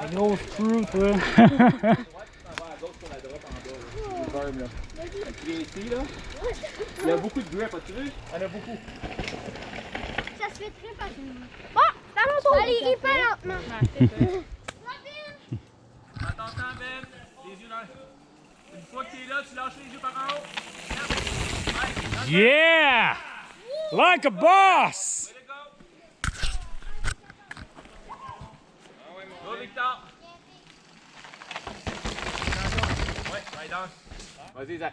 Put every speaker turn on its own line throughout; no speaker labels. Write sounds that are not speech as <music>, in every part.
Un gros screw, toi.
ici. Il y a beaucoup de grip, as-tu vu? Il y en a beaucoup.
Ça se fait très facilement. Bon, c'est à mon tour. Allez, hyper lentement.
Attends, attends, Ben. Les yeux dans Une fois que t'es là, tu lâches les yeux par en haut.
Yeah! Like a boss!
Vas-y, Zach.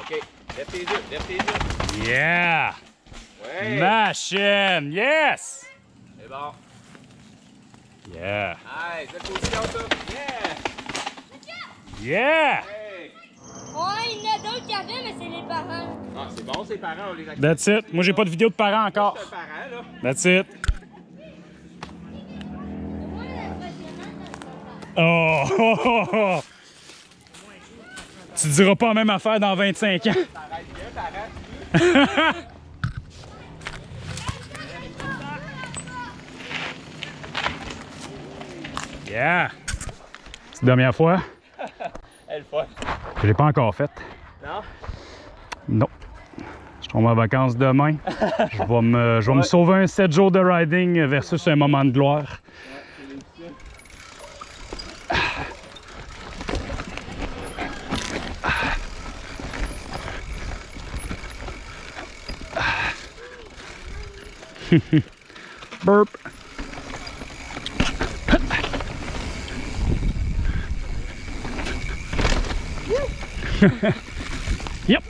OK. Lève tes yeux, lève tes yeux.
Yeah!
Ouais.
Machine! Yes!
C'est bon.
Yeah!
Hey, cette position, ça. Yeah!
Yeah!
Hey!
Ouais, il y en a d'autres qui avaient, mais c'est les parents.
Ah, c'est bon, ses parents, on les a
That's it. Moi, j'ai pas de vidéo de parents encore.
C'est un parent, là.
That's it. Oh! oh, oh, oh. Tu diras pas la même affaire dans 25 ans. <laughs> Yeah! C'est la dernière fois?
Elle fun.
Je l'ai pas encore faite.
Non?
Non. Je tombe en vacances demain. Je vais me, je vais me sauver un 7 jours de riding versus un moment de gloire. <laughs> Burp. <laughs> Yep.